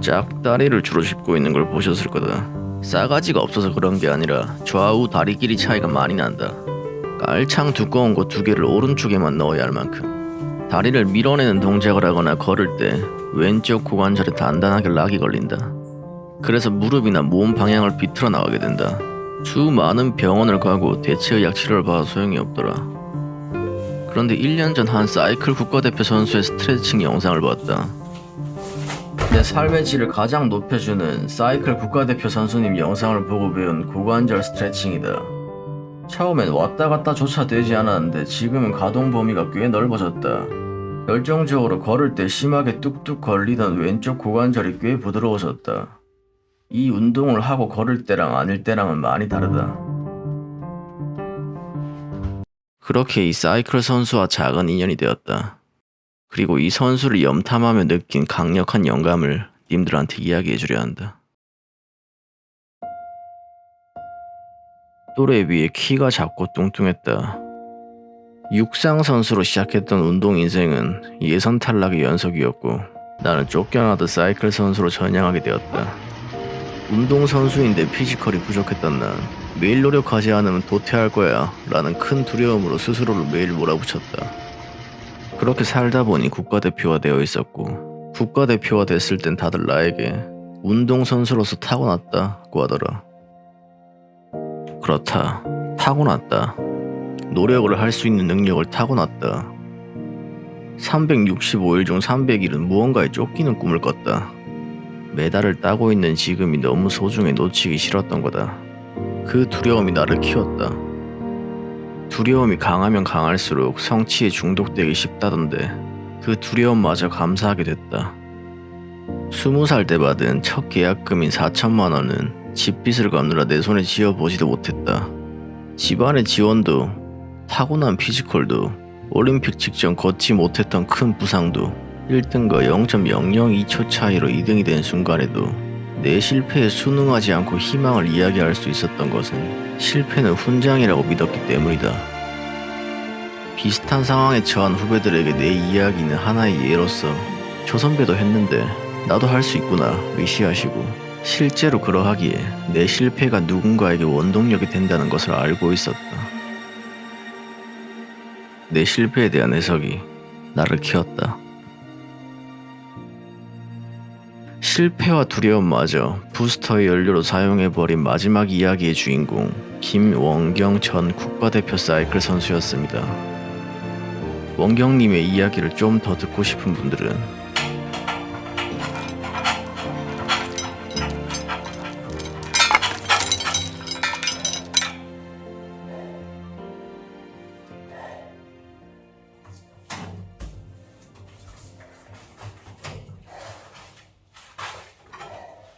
짝다리를 주로 짚고 있는 걸 보셨을 거다. 싸가지가 없어서 그런 게 아니라 좌우 다리 길이 차이가 많이 난다. 깔창 두꺼운 거 두 개를 오른쪽에만 넣어야 할 만큼 다리를 밀어내는 동작을 하거나 걸을 때 왼쪽 고관절에 단단하게 락이 걸린다. 그래서 무릎이나 몸 방향을 비틀어 나가게 된다. 수많은 병원을 가고 대체의학 치료를 받아 소용이 없더라. 그런데 1년 전 한 사이클 국가대표 선수의 스트레칭 영상을 봤다. 내 삶의 질을 가장 높여주는 사이클 국가대표 선수님 영상을 보고 배운 고관절 스트레칭이다. 처음엔 왔다 갔다 조차 되지 않았는데 지금은 가동 범위가 꽤 넓어졌다. 결정적으로 걸을 때 심하게 뚝뚝 걸리던 왼쪽 고관절이 꽤 부드러워졌다. 이 운동을 하고 걸을 때랑 아닐 때랑은 많이 다르다. 그렇게 이 사이클 선수와 작은 인연이 되었다. 그리고 이 선수를 염탐하며 느낀 강력한 영감을 님들한테 이야기해 주려 한다. 또래에 비해 키가 작고 뚱뚱했다. 육상 선수로 시작했던 운동 인생은 예선 탈락의 연속이었고 나는 쫓겨나듯 사이클 선수로 전향하게 되었다. 운동 선수인데 피지컬이 부족했던 난 매일 노력하지 않으면 도태할 거야 라는 큰 두려움으로 스스로를 매일 몰아붙였다. 그렇게 살다 보니 국가대표가 되어 있었고 국가대표가 됐을 땐 다들 나에게 운동선수로서 타고났다고 하더라. 그렇다. 타고났다. 노력을 할 수 있는 능력을 타고났다. 365일 중 300일은 무언가에 쫓기는 꿈을 꿨다. 메달을 따고 있는 지금이 너무 소중해 놓치기 싫었던 거다. 그 두려움이 나를 키웠다. 두려움이 강하면 강할수록 성취에 중독되기 쉽다던데 그 두려움마저 감사하게 됐다. 스무 살때 받은 첫 계약금인 4천만 원은 집빚을 갚느라 내 손에 쥐어보지도 못했다. 집안의 지원도 타고난 피지컬도 올림픽 직전 걷지 못했던 큰 부상도 1등과 0.002초 차이로 2등이 된 순간에도 내 실패에 순응하지 않고 희망을 이야기할 수 있었던 것은 실패는 훈장이라고 믿었기 때문이다. 비슷한 상황에 처한 후배들에게 내 이야기는 하나의 예로서 저 선배도 했는데 나도 할 수 있구나 위시하시고 실제로 그러하기에 내 실패가 누군가에게 원동력이 된다는 것을 알고 있었다. 내 실패에 대한 해석이 나를 키웠다. 실패와 두려움마저 부스터의 연료로 사용해버린 마지막 이야기의 주인공 김원경 전 국가대표 사이클 선수였습니다. 원경님의 이야기를 좀 더 듣고 싶은 분들은